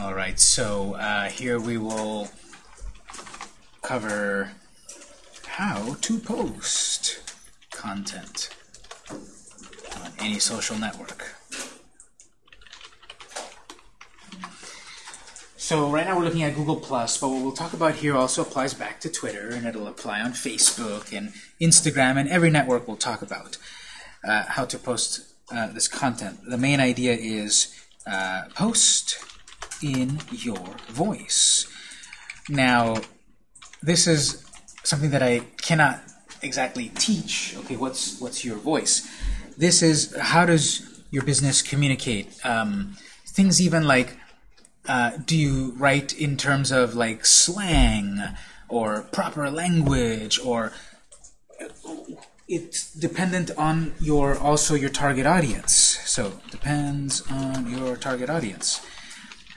All right, so uh, here we will cover how to post content on any social network. So right now we're looking at Google+, Plus, but what we'll talk about here also applies back to Twitter, and it'll apply on Facebook and Instagram, and every network we'll talk about uh, how to post uh, this content. The main idea is uh, post in your voice. Now, this is something that I cannot exactly teach. Okay, what's what's your voice? This is how does your business communicate? Um, things even like, uh, do you write in terms of like slang or proper language or it's dependent on your also your target audience. So depends on your target audience.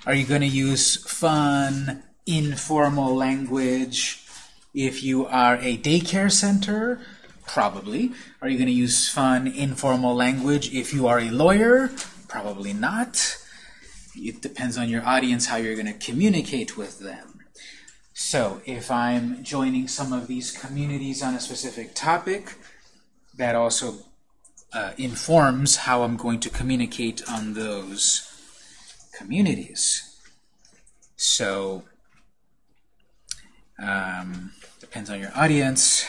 Are you going to use fun, informal language? If you are a daycare center, probably. Are you going to use fun, informal language? If you are a lawyer, probably not. It depends on your audience how you're going to communicate with them. So if I'm joining some of these communities on a specific topic, that also uh, informs how I'm going to communicate on those communities. So, um, depends on your audience.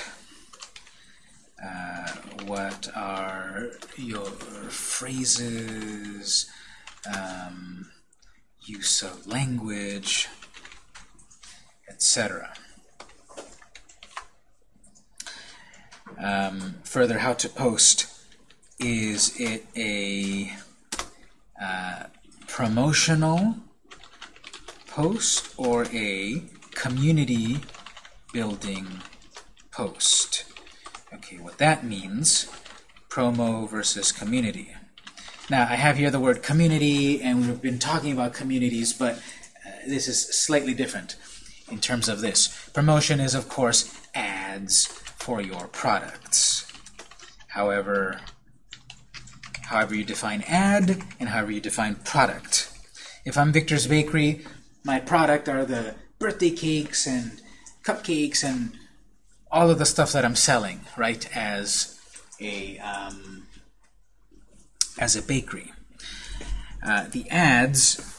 Uh, what are your phrases, um, use of language, etc. Um, further, how to post. Is it a uh, promotional post or a community building post? Okay, what that means, promo versus community. Now, I have here the word community, and we've been talking about communities, but uh, this is slightly different in terms of this. Promotion is, of course, ads for your products. However, however you define ad and however you define product. If I'm Victor's Bakery, my product are the birthday cakes and cupcakes and all of the stuff that I'm selling, right, as a um, as a bakery. Uh, the ads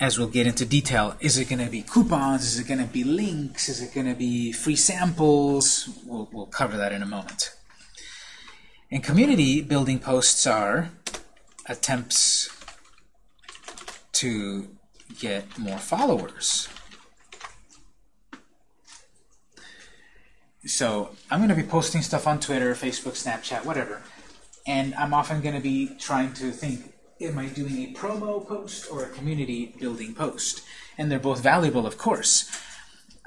as we'll get into detail, is it going to be coupons? Is it going to be links? Is it going to be free samples? We'll, we'll cover that in a moment. And community building posts are attempts to get more followers. So I'm going to be posting stuff on Twitter, Facebook, Snapchat, whatever. And I'm often going to be trying to think, am I doing a promo post or a community building post? And they're both valuable, of course.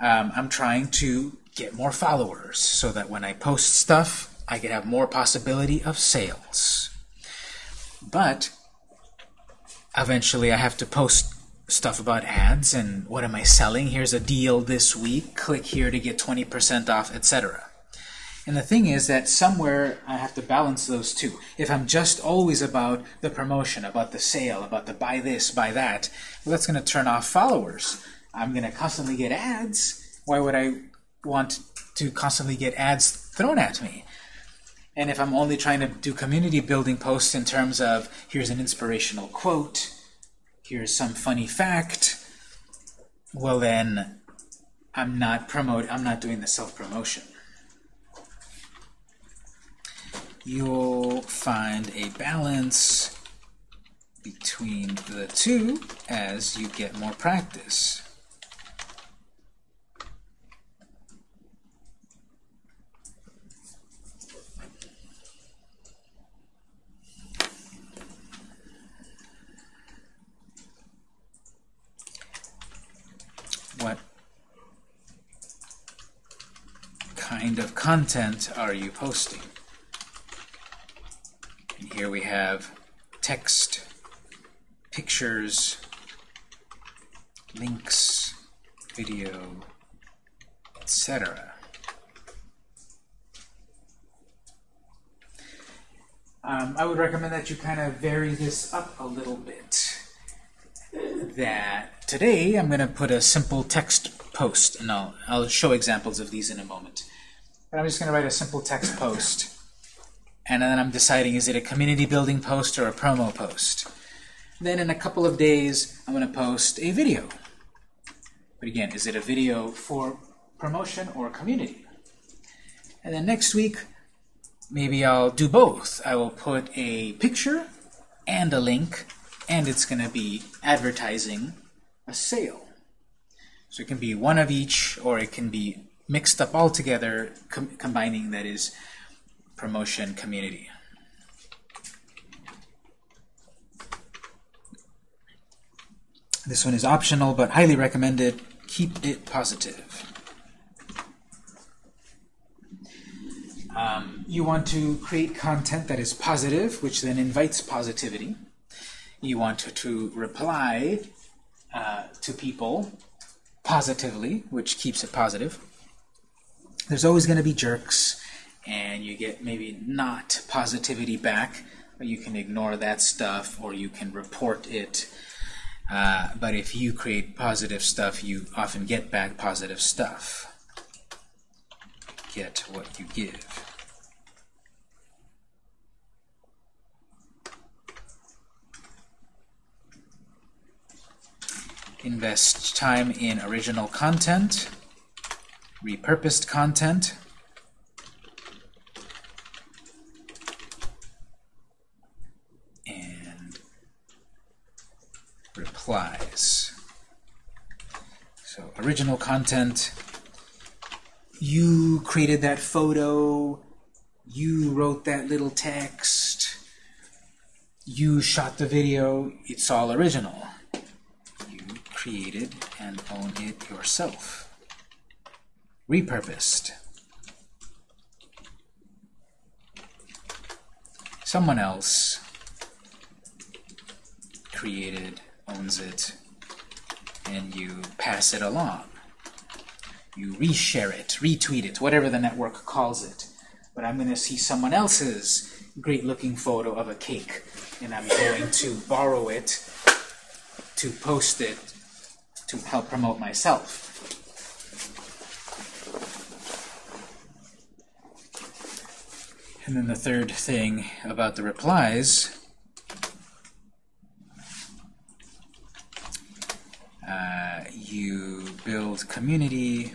Um, I'm trying to get more followers so that when I post stuff, I could have more possibility of sales. But eventually I have to post stuff about ads and what am I selling? Here's a deal this week. Click here to get 20% off, etc. And the thing is that somewhere I have to balance those two. If I'm just always about the promotion, about the sale, about the buy this, buy that, well, that's going to turn off followers. I'm going to constantly get ads. Why would I want to constantly get ads thrown at me? And if I'm only trying to do community building posts in terms of here's an inspirational quote, here's some funny fact, well then I'm not promote I'm not doing the self-promotion. you'll find a balance between the two as you get more practice. What kind of content are you posting? And here we have text, pictures, links, video, etc. Um, I would recommend that you kind of vary this up a little bit. That today I'm going to put a simple text post, and I'll, I'll show examples of these in a moment. But I'm just going to write a simple text post, and then I'm deciding is it a community building post or a promo post. Then in a couple of days, I'm going to post a video. But again, is it a video for promotion or community? And then next week, maybe I'll do both. I will put a picture and a link, and it's going to be advertising a sale. So it can be one of each, or it can be mixed up all together, com combining that is promotion community. This one is optional, but highly recommended. Keep it positive. Um, you want to create content that is positive, which then invites positivity. You want to, to reply uh, to people positively, which keeps it positive. There's always going to be jerks, and you get maybe not positivity back, but you can ignore that stuff or you can report it uh, but if you create positive stuff, you often get back positive stuff. Get what you give. Invest time in original content, repurposed content, and replies. So original content, you created that photo, you wrote that little text, you shot the video, it's all original. You created and own it yourself. Repurposed. Someone else created owns it, and you pass it along. You reshare it, retweet it, whatever the network calls it. But I'm going to see someone else's great-looking photo of a cake, and I'm going to borrow it to post it to help promote myself. And then the third thing about the replies Uh, you build community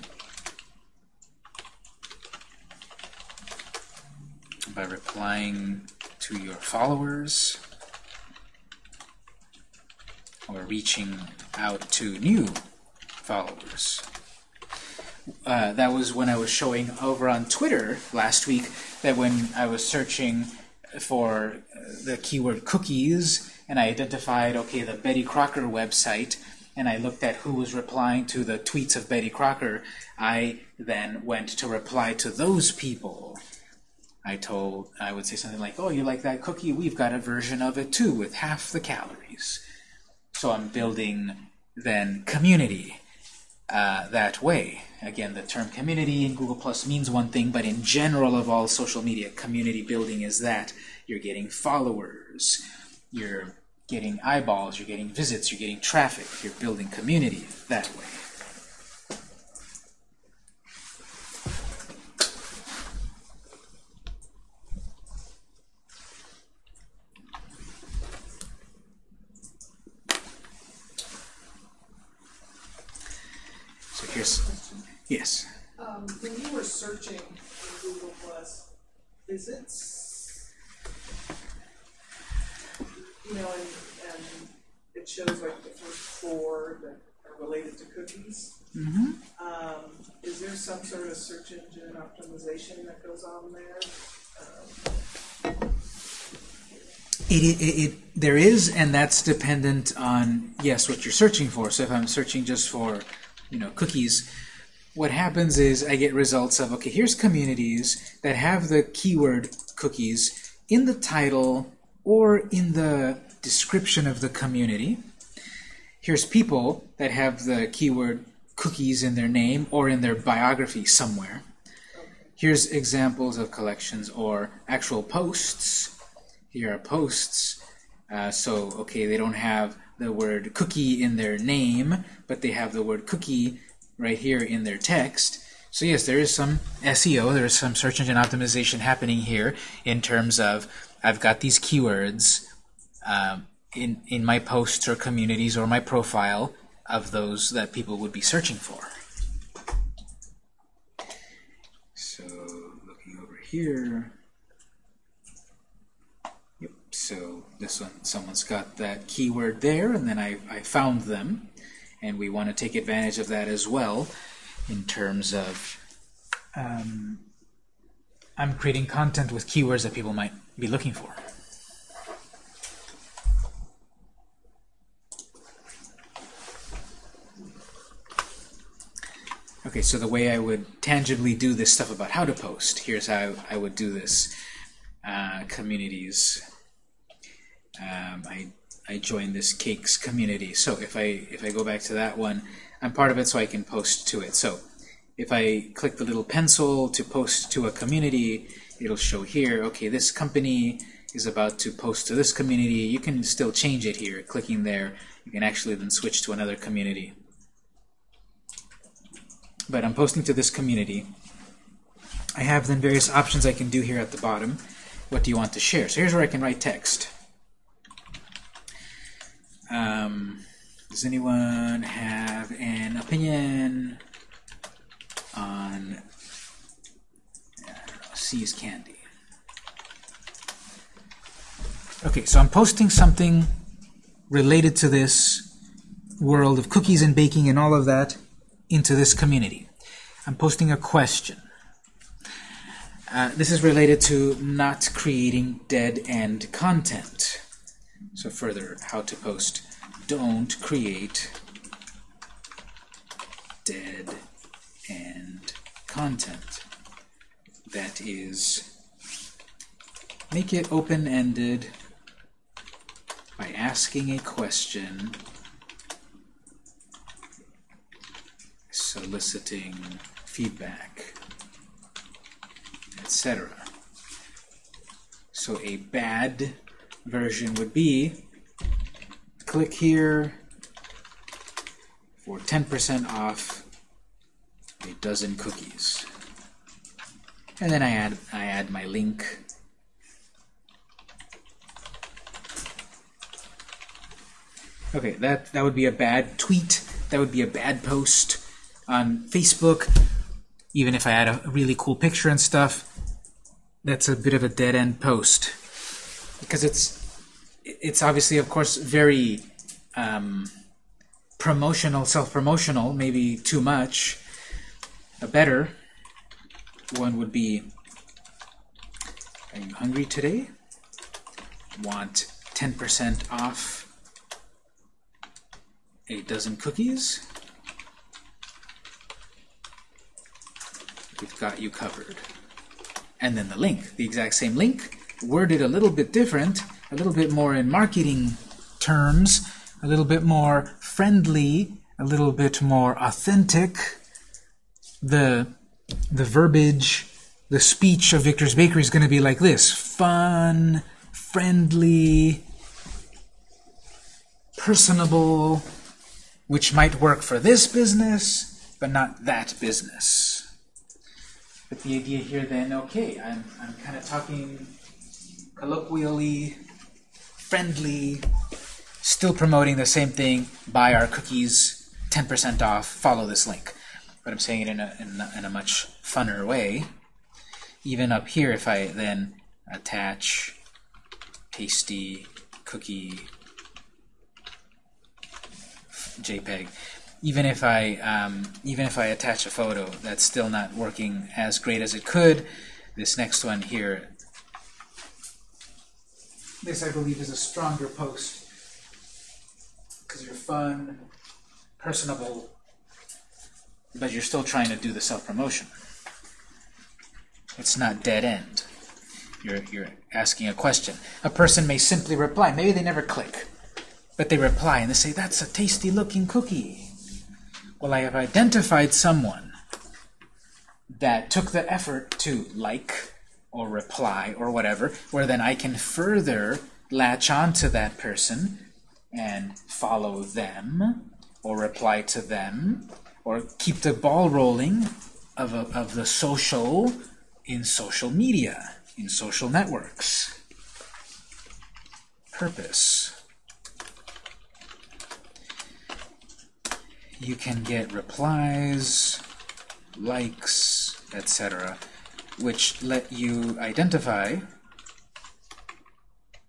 by replying to your followers or reaching out to new followers. Uh, that was when I was showing over on Twitter last week that when I was searching for the keyword cookies and I identified, okay, the Betty Crocker website, and I looked at who was replying to the tweets of Betty Crocker, I then went to reply to those people. I told, I would say something like, oh, you like that cookie? We've got a version of it too with half the calories. So I'm building then community uh, that way. Again, the term community in Google Plus means one thing, but in general of all social media, community building is that. You're getting followers, you're getting eyeballs, you're getting visits, you're getting traffic, you're building community that way. So here's, yes? Um, when you were searching in Google Plus, is it you know, and, and it shows like the first four that are related to cookies. Mm-hmm. Um, is there some sort of search engine optimization that goes it, it, it, there is, and that's dependent on, yes, what you're searching for. So if I'm searching just for, you know, cookies, what happens is I get results of, okay, here's communities that have the keyword cookies in the title or in the description of the community. Here's people that have the keyword cookies in their name or in their biography somewhere. Here's examples of collections or actual posts. Here are posts Uh, so, okay, they don't have the word cookie in their name, but they have the word cookie right here in their text. So yes, there is some SEO, there is some search engine optimization happening here in terms of I've got these keywords um, in, in my posts or communities or my profile of those that people would be searching for. So looking over here, yep, so this one, someone's got that keyword there, and then I, I found them, and we want to take advantage of that as well in terms of um, I'm creating content with keywords that people might be looking for. Okay, so the way I would tangibly do this stuff about how to post, here's how I would do this. Uh, communities. Um, I, I joined this cakes community. So if I, if I go back to that one, I'm part of it so I can post to it. So if I click the little pencil to post to a community, it'll show here, okay, this company is about to post to this community. You can still change it here. Clicking there, you can actually then switch to another community. But I'm posting to this community. I have then various options I can do here at the bottom. What do you want to share? So here's where I can write text. Um, does anyone have an opinion on know, See's Candy? Okay, so I'm posting something related to this world of cookies and baking and all of that into this community. I'm posting a question. Uh, this is related to not creating dead-end content. So further, how to post don't create dead end content. That is, make it open-ended by asking a question, soliciting feedback, etc. So a bad version would be click here for 10% off a dozen cookies. And then I add I add my link. Okay, that that would be a bad tweet. That would be a bad post on Facebook. Even if I add a really cool picture and stuff, that's a bit of a dead end post because it's it's obviously, of course, very um, promotional, self-promotional, maybe too much. A better one would be, are you hungry today? Want 10% off a dozen cookies? We've got you covered. And then the link, the exact same link, worded a little bit different, a little bit more in marketing terms, a little bit more friendly, a little bit more authentic. The, the verbiage, the speech of Victor's Bakery is going to be like this. Fun, friendly, personable, which might work for this business, but not that business. But the idea here then, okay, I'm, I'm kind of talking colloquially, friendly, still promoting the same thing, buy our cookies, 10% off, follow this link. But I'm saying it in a, in a, in a much funner way. Even up here, if I then attach tasty cookie JPEG, even if I um, even if I attach a photo, that's still not working as great as it could. This next one here this, I believe, is a stronger post because you're fun, personable, but you're still trying to do the self-promotion. It's not dead end. You're, you're asking a question. A person may simply reply. Maybe they never click, but they reply and they say, that's a tasty looking cookie. Well, I have identified someone that took the effort to like or reply or whatever, where then I can further latch on to that person and follow them or reply to them or keep the ball rolling of, a, of the social in social media, in social networks. Purpose. You can get replies, likes, etc., which let you identify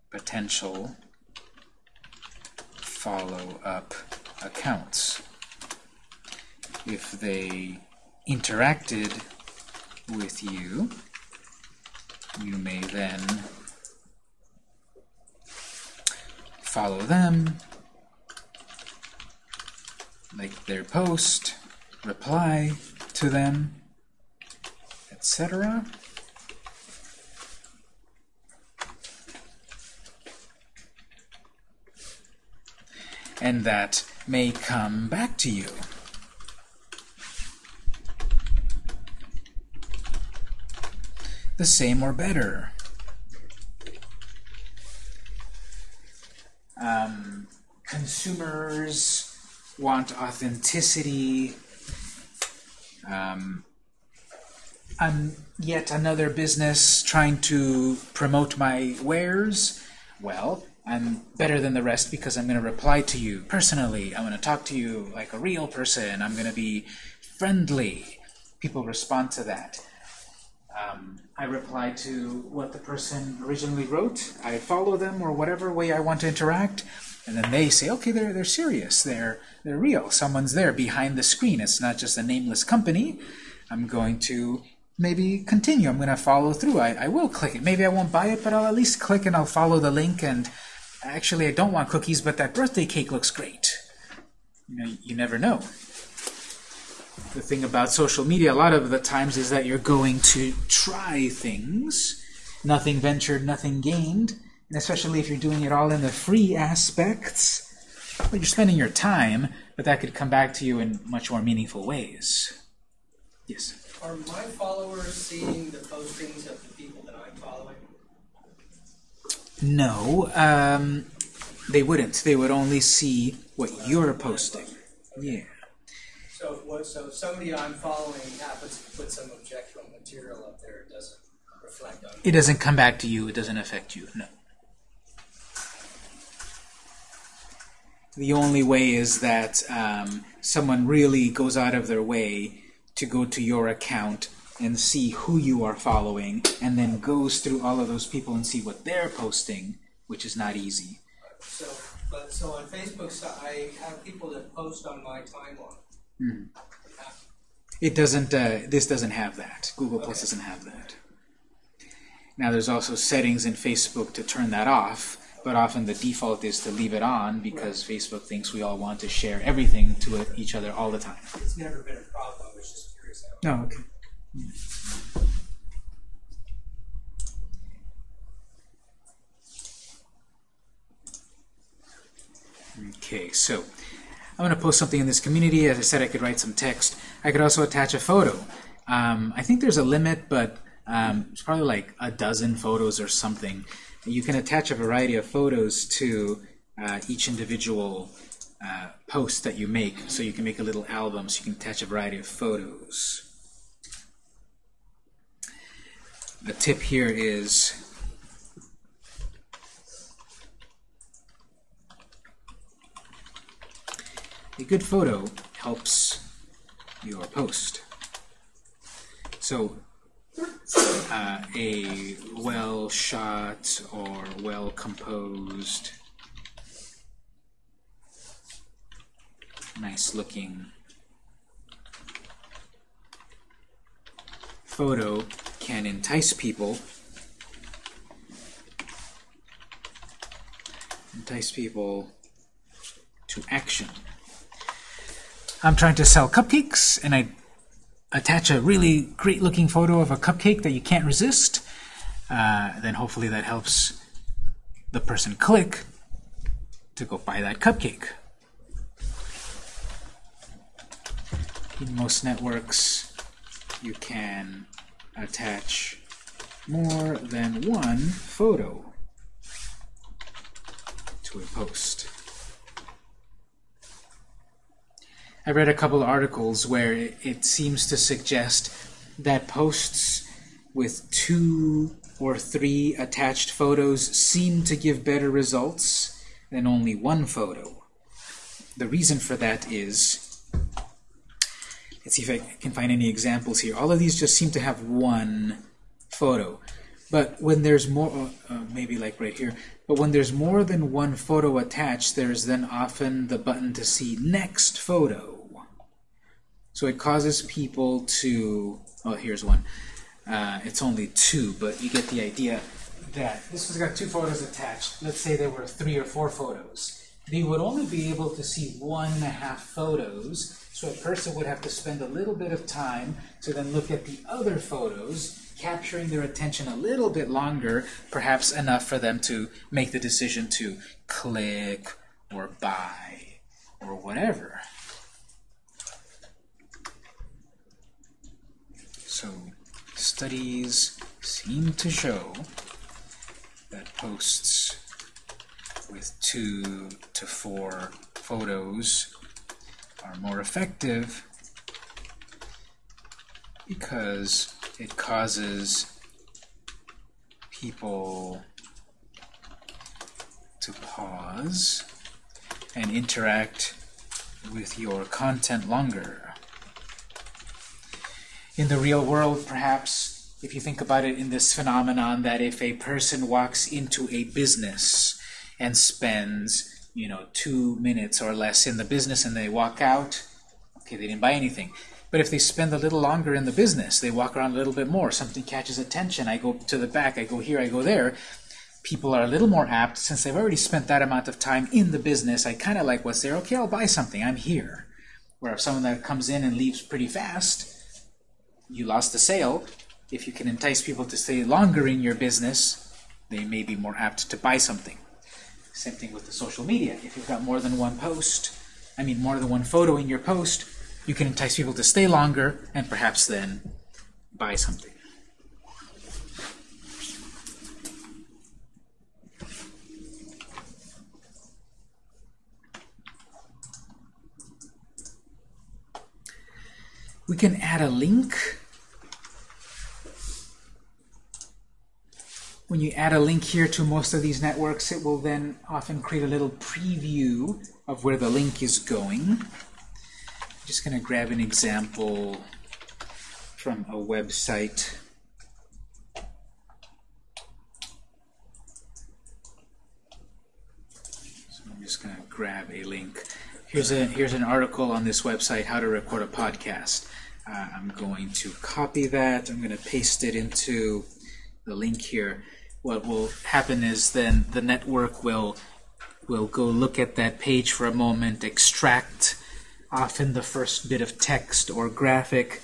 potential follow-up accounts. If they interacted with you, you may then follow them, like their post, reply to them, etc. And that may come back to you. The same or better. Um, consumers want authenticity. Um, I'm yet another business trying to promote my wares. Well, I'm better than the rest because I'm going to reply to you personally. I'm going to talk to you like a real person. I'm going to be friendly. People respond to that. Um, I reply to what the person originally wrote. I follow them or whatever way I want to interact. And then they say, okay, they're, they're serious. They're, they're real. Someone's there behind the screen. It's not just a nameless company. I'm going to maybe continue. I'm going to follow through. I, I will click it. Maybe I won't buy it, but I'll at least click and I'll follow the link. And actually, I don't want cookies, but that birthday cake looks great. You know, you never know. The thing about social media a lot of the times is that you're going to try things. Nothing ventured, nothing gained. Especially if you're doing it all in the free aspects, well, you're spending your time, but that could come back to you in much more meaningful ways. Yes? Are my followers seeing the postings of the people that I'm following? No, um, they wouldn't. They would only see what you're posting. Yeah. So if, what, so if somebody I'm following happens to put some objectionable material up there, it doesn't reflect on. It doesn't come back to you. It doesn't affect you. No. The only way is that um, someone really goes out of their way to go to your account and see who you are following, and then goes through all of those people and see what they're posting, which is not easy. So, but so on Facebook, so I have people that post on my timeline. It doesn't. Uh, this doesn't have that. Google Plus doesn't have that. Now, there's also settings in Facebook to turn that off, but often the default is to leave it on because Facebook thinks we all want to share everything to each other all the time. It's never been a problem. I was just curious. How Oh, okay. Okay, so I'm going to post something in this community. As I said, I could write some text. I could also attach a photo. Um, I think there's a limit, but um, it's probably like a dozen photos or something. You can attach a variety of photos to uh, each individual uh, post that you make. So you can make a little album, so you can attach a variety of photos. The tip here is a good photo helps your post. So uh, a well shot or well composed, nice looking photo can entice people entice people to action. I'm trying to sell cupcakes and I attach a really great looking photo of a cupcake that you can't resist, uh, then hopefully that helps the person click to go buy that cupcake. In most networks, you can attach more than one photo. to a post. I read a couple of articles where it, it seems to suggest that posts with two or three attached photos seem to give better results than only one photo. The reason for that is, let's see if I can find any examples here. All of these just seem to have one photo. But when there's more, uh, uh, maybe like right here, but when there's more than one photo attached, there's then often the button to see next photo. So it causes people to, oh, here's one. Uh, it's only two, but you get the idea that this has got two photos attached. Let's say there were three or four photos. They would only be able to see one and a half photos, so a person would have to spend a little bit of time to then look at the other photos, capturing their attention a little bit longer, perhaps enough for them to make the decision to click or buy or whatever. So studies seem to show that posts with two to four photos are more effective because it causes people to pause and interact with your content longer. In the real world, perhaps, if you think about it in this phenomenon that if a person walks into a business and spends, you know, two minutes or less in the business and they walk out, okay, they didn't buy anything. But if they spend a little longer in the business, they walk around a little bit more, something catches attention, I go to the back, I go here, I go there, people are a little more apt, since they've already spent that amount of time in the business, I kind of like what's there, okay, I'll buy something, I'm here. Where if someone that comes in and leaves pretty fast, you lost the sale. If you can entice people to stay longer in your business, they may be more apt to buy something. Same thing with the social media. If you've got more than one post, I mean more than one photo in your post, you can entice people to stay longer and perhaps then buy something. We can add a link. When you add a link here to most of these networks, it will then often create a little preview of where the link is going. I'm just going to grab an example from a website. So I'm just going to grab a link. Here's a here's an article on this website, how to record a podcast. Uh, I'm going to copy that. I'm going to paste it into the link here. What will happen is then the network will will go look at that page for a moment, extract often the first bit of text or graphic,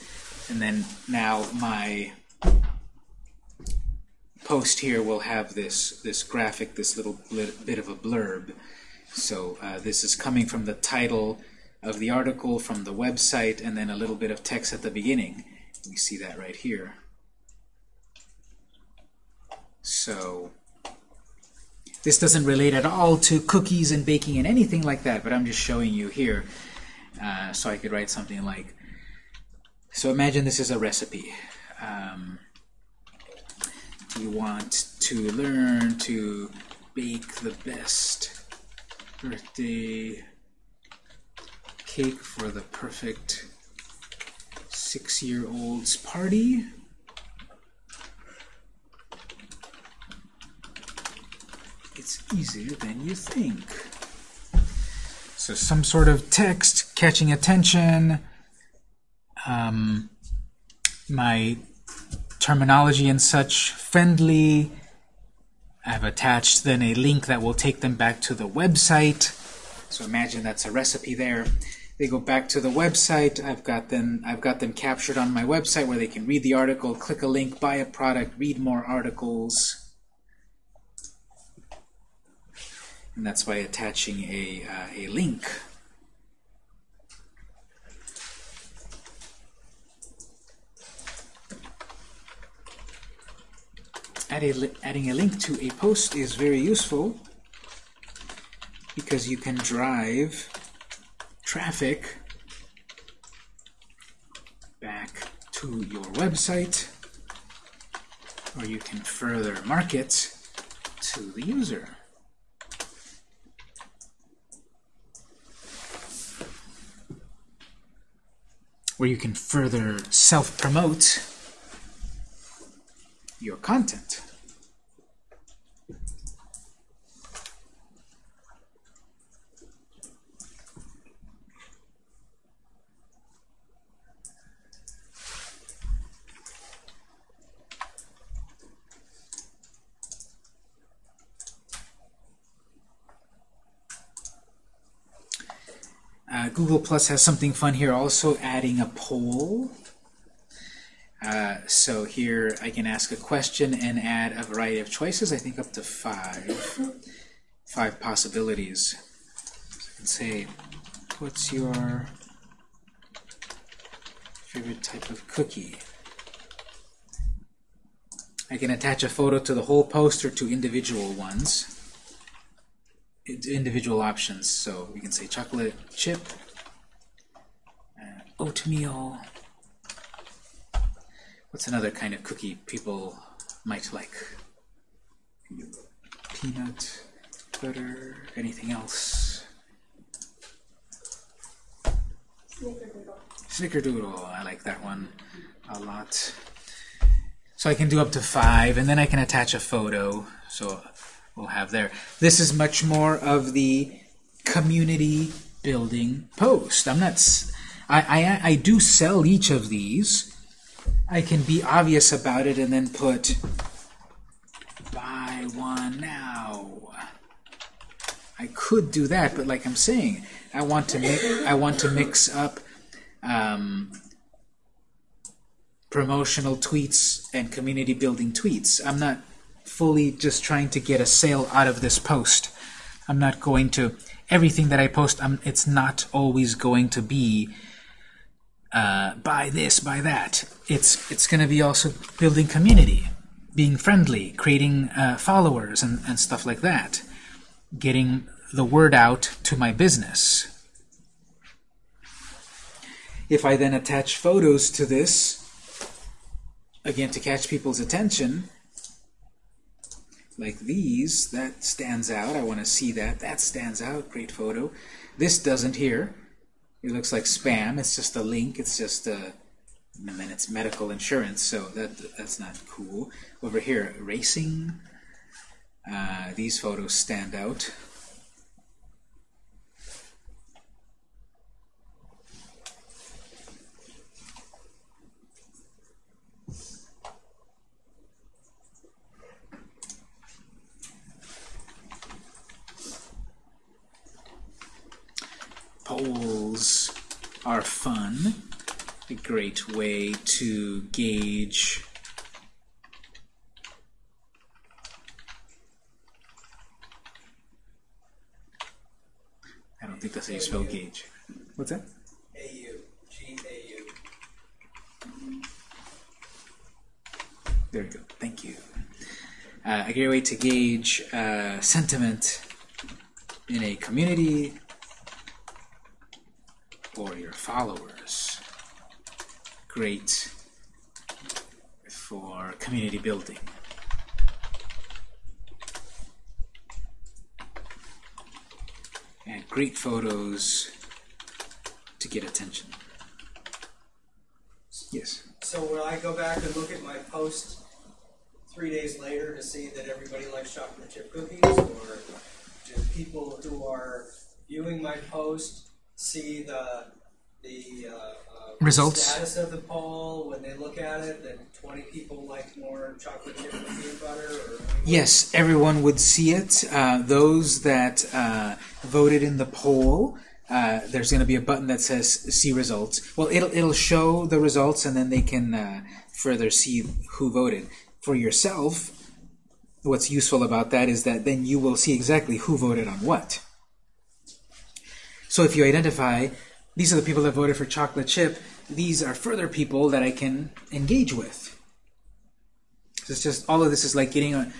and then now my post here will have this this graphic, this little bit of a blurb. So uh, this is coming from the title of the article, from the website, and then a little bit of text at the beginning. We see that right here. So this doesn't relate at all to cookies and baking and anything like that, but I'm just showing you here. Uh, so I could write something like, so imagine this is a recipe. Um, you want to learn to bake the best birthday cake for the perfect six-year-old's party. It's easier than you think. So some sort of text catching attention, um, my terminology and such friendly, I've attached then a link that will take them back to the website. So imagine that's a recipe there. They go back to the website. I've got them I've got them captured on my website where they can read the article, click a link, buy a product, read more articles. And that's by attaching a, uh, a link. Adding a link to a post is very useful because you can drive traffic back to your website, or you can further market to the user. Where you can further self-promote your content. Uh, Google Plus has something fun here, also adding a poll. Uh, so here I can ask a question and add a variety of choices, I think up to five, five possibilities. So I can say, what's your favorite type of cookie? I can attach a photo to the whole post or to individual ones individual options. So we can say chocolate chip, oatmeal. What's another kind of cookie people might like? Peanut butter. Anything else? Snickerdoodle. Snickerdoodle. I like that one a lot. So I can do up to five, and then I can attach a photo. So we'll have there. This is much more of the community building post. I'm not. I, I I do sell each of these. I can be obvious about it and then put buy one now. I could do that, but like I'm saying, I want to make I want to mix up um, promotional tweets and community building tweets. I'm not fully just trying to get a sale out of this post. I'm not going to, everything that I post, I'm, it's not always going to be uh, buy this, buy that. It's, it's going to be also building community, being friendly, creating uh, followers and, and stuff like that, getting the word out to my business. If I then attach photos to this, again to catch people's attention, like these, that stands out. I want to see that. That stands out. Great photo. This doesn't here. It looks like spam. It's just a link. It's just a, and then it's medical insurance, so that that's not cool. Over here, racing. Uh, these photos stand out. Polls are fun, a great way to gauge I don't think that's how you spell gauge. What's that? AU, G-A-U. There we go. Thank you. Uh, a great way to gauge uh, sentiment in a community or your followers. Great for community building. And great photos to get attention. Yes. So will I go back and look at my post three days later to see that everybody likes chocolate chip cookies? Or do people who are viewing my post see the the uh, uh, Results. status of the poll when they look at it that 20 people like more chocolate chip peanut butter? Or Yes, everyone would see it. Uh, those that uh, voted in the poll, uh, there's going to be a button that says "See Results." Well, it'll it'll show the results, and then they can uh, further see who voted. For yourself, what's useful about that is that then you will see exactly who voted on what. So if you identify these are the people that voted for chocolate chip, these are further people that I can engage with. So it's just all of this is like getting a,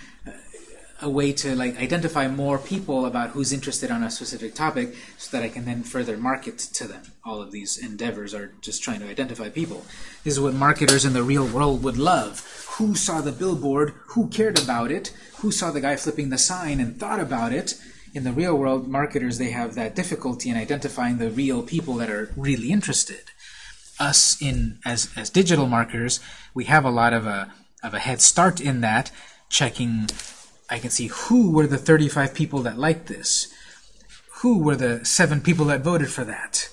a way to like identify more people about who's interested on a specific topic so that I can then further market to them. All of these endeavors are just trying to identify people. This is what marketers in the real world would love. Who saw the billboard? Who cared about it? Who saw the guy flipping the sign and thought about it? In the real world, marketers, they have that difficulty in identifying the real people that are really interested. Us, in as, as digital marketers, we have a lot of a, of a head start in that, checking I can see who were the 35 people that liked this, who were the seven people that voted for that,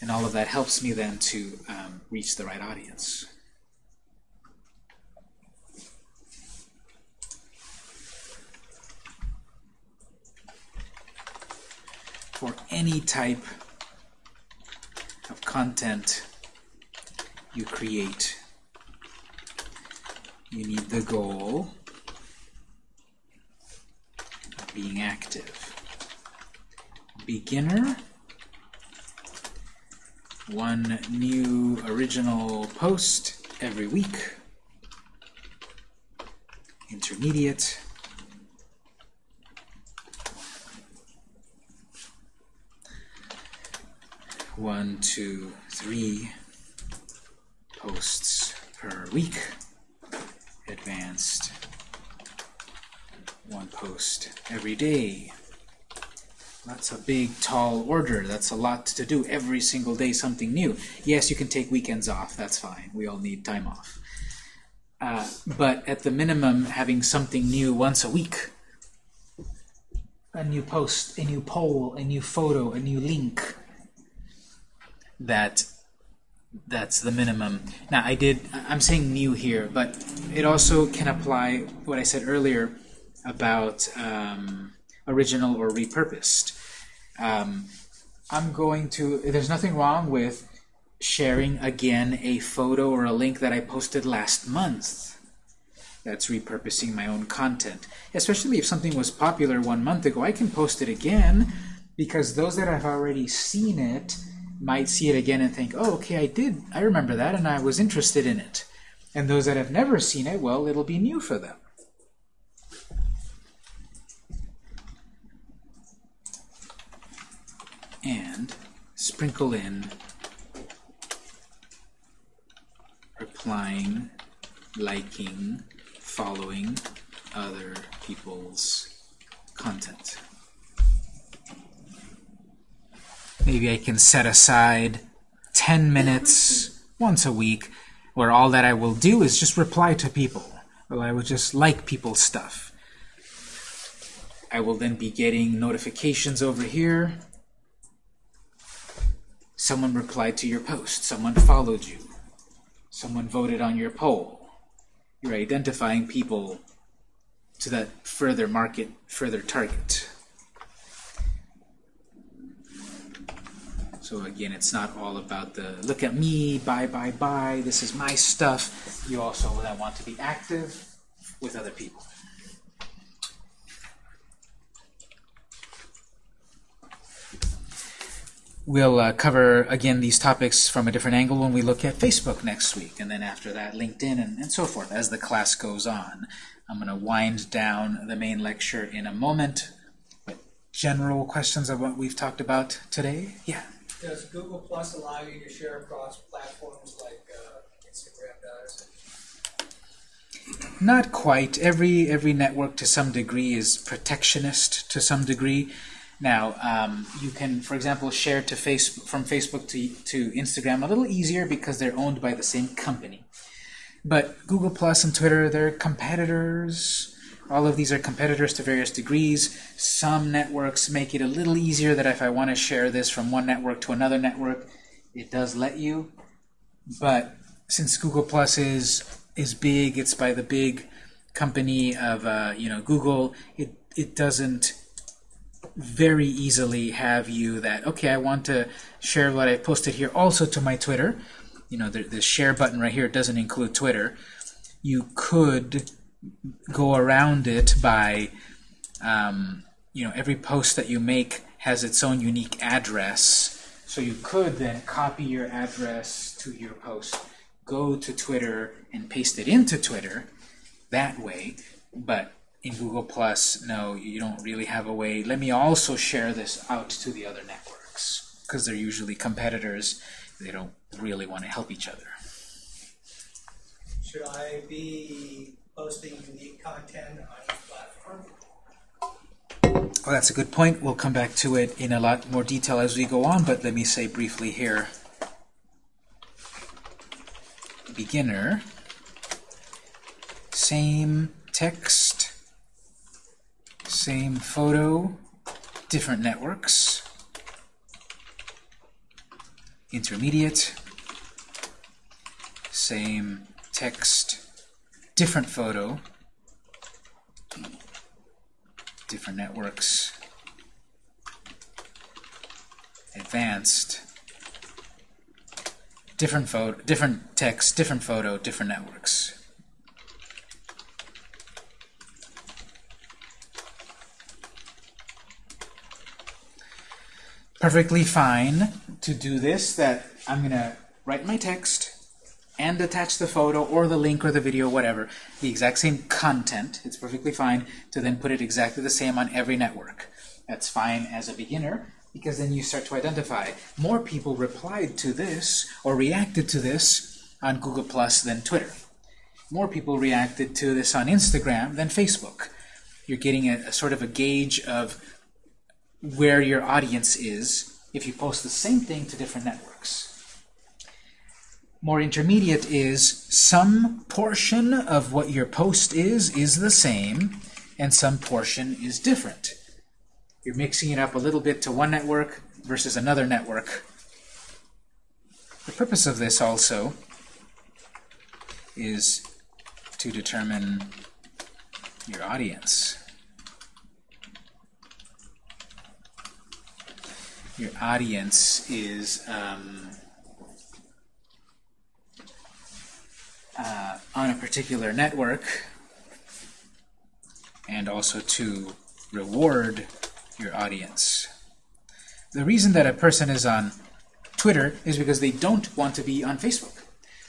and all of that helps me then to um, reach the right audience. For any type of content you create, you need the goal of being active. Beginner, one new original post every week. Intermediate, one, two, three posts per week. Advanced, one post every day. That's a big, tall order. That's a lot to do. Every single day, something new. Yes, you can take weekends off. That's fine. We all need time off. Uh, but at the minimum, having something new once a week. A new post, a new poll, a new photo, a new link. That that's the minimum. Now, I did, I'm saying new here, but it also can apply what I said earlier about um, original or repurposed. Um, I'm going to, there's nothing wrong with sharing again a photo or a link that I posted last month. That's repurposing my own content. Especially if something was popular one month ago, I can post it again because those that have already seen it might see it again and think, oh, okay, I did, I remember that and I was interested in it. And those that have never seen it, well, it'll be new for them. and sprinkle in replying, liking, following other people's content. Maybe I can set aside 10 minutes once a week where all that I will do is just reply to people, or I will just like people's stuff. I will then be getting notifications over here Someone replied to your post. Someone followed you. Someone voted on your poll. You're identifying people to that further market, further target. So again, it's not all about the look at me, buy, buy, buy, this is my stuff. You also want to be active with other people. We'll uh, cover, again, these topics from a different angle when we look at Facebook next week, and then after that, LinkedIn, and, and so forth, as the class goes on. I'm going to wind down the main lecture in a moment, but general questions of what we've talked about today? Yeah? Does Google Plus allow you to share across platforms like uh, Instagram does? Not quite. Every every network to some degree is protectionist to some degree. Now, um, you can, for example, share to Facebook from Facebook to, to Instagram a little easier because they're owned by the same company. But Google Plus and Twitter, they're competitors. All of these are competitors to various degrees. Some networks make it a little easier that if I want to share this from one network to another network, it does let you. But since Google Plus is is big, it's by the big company of uh, you know Google. It it doesn't very easily have you that, okay, I want to share what I posted here also to my Twitter. You know, the, the share button right here doesn't include Twitter. You could go around it by, um, you know, every post that you make has its own unique address. So you could then copy your address to your post, go to Twitter and paste it into Twitter that way. But in Google Plus, no, you don't really have a way. Let me also share this out to the other networks because they're usually competitors. They don't really want to help each other. Should I be posting unique content on each platform? Well, that's a good point. We'll come back to it in a lot more detail as we go on, but let me say briefly here. Beginner, same text, same photo, different networks. Intermediate, same text, different photo, different networks, advanced, different photo, different text, different photo, different networks. Perfectly fine to do this, that I'm going to write my text and attach the photo or the link or the video, whatever, the exact same content. It's perfectly fine to then put it exactly the same on every network. That's fine as a beginner because then you start to identify more people replied to this or reacted to this on Google Plus than Twitter. More people reacted to this on Instagram than Facebook. You're getting a, a sort of a gauge of where your audience is if you post the same thing to different networks. More intermediate is some portion of what your post is is the same and some portion is different. You're mixing it up a little bit to one network versus another network. The purpose of this also is to determine your audience. Your audience is um, uh, on a particular network and also to reward your audience. The reason that a person is on Twitter is because they don't want to be on Facebook.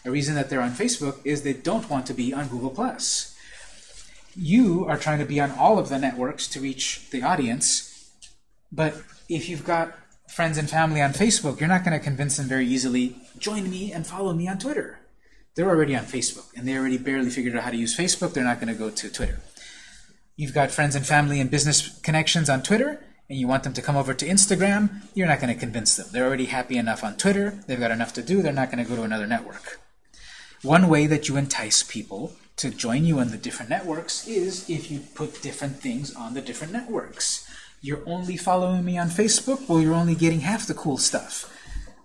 The reason that they're on Facebook is they don't want to be on Google+. You are trying to be on all of the networks to reach the audience, but if you've got friends and family on Facebook, you're not going to convince them very easily, join me and follow me on Twitter. They're already on Facebook, and they already barely figured out how to use Facebook. They're not going to go to Twitter. You've got friends and family and business connections on Twitter, and you want them to come over to Instagram, you're not going to convince them. They're already happy enough on Twitter. They've got enough to do. They're not going to go to another network. One way that you entice people to join you on the different networks is if you put different things on the different networks. You're only following me on Facebook? Well, you're only getting half the cool stuff.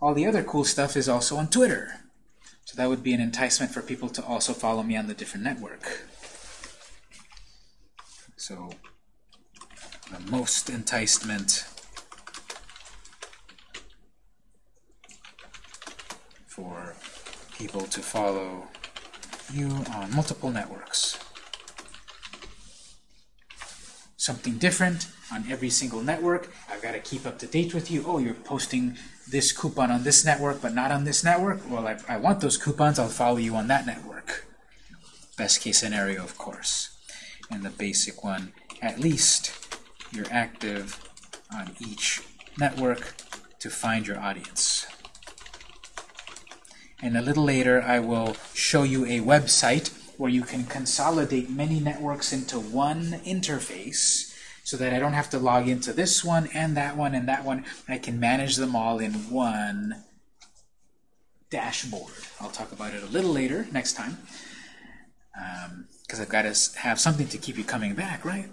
All the other cool stuff is also on Twitter. That would be an enticement for people to also follow me on the different network. So the most enticement for people to follow you on multiple networks. Something different on every single network. I've got to keep up to date with you. Oh, you're posting this coupon on this network, but not on this network? Well, I, I want those coupons. I'll follow you on that network. Best case scenario, of course. And the basic one, at least you're active on each network to find your audience. And a little later, I will show you a website where you can consolidate many networks into one interface so that I don't have to log into this one and that one and that one. I can manage them all in one dashboard. I'll talk about it a little later, next time, because um, I've got to have something to keep you coming back, right?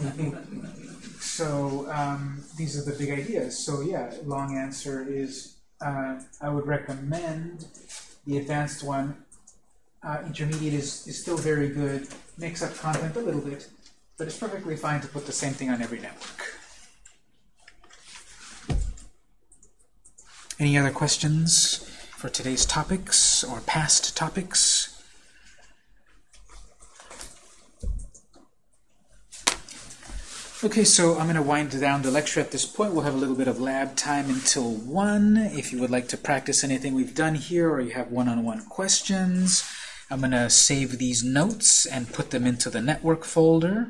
so um, these are the big ideas. So yeah, long answer is uh, I would recommend the advanced one. Uh, intermediate is, is still very good, makes up content a little bit, but it's perfectly fine to put the same thing on every network. Any other questions for today's topics or past topics? Okay, so I'm going to wind down the lecture at this point. We'll have a little bit of lab time until 1. If you would like to practice anything we've done here or you have one-on-one -on -one questions, I'm going to save these notes and put them into the network folder.